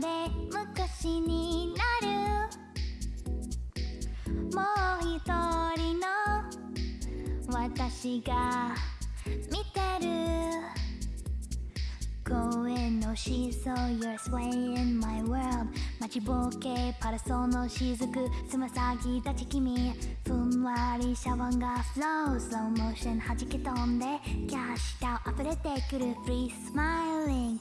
で昔になるもう一人の私が見てる公園のシーソー You're swaying my world 待ちぼうけパラソンの雫つま先立ち君。ふんわりシャワーがフロース。ローモーション弾け飛んでキャッシュタウ溢れてくるフリース。マイリング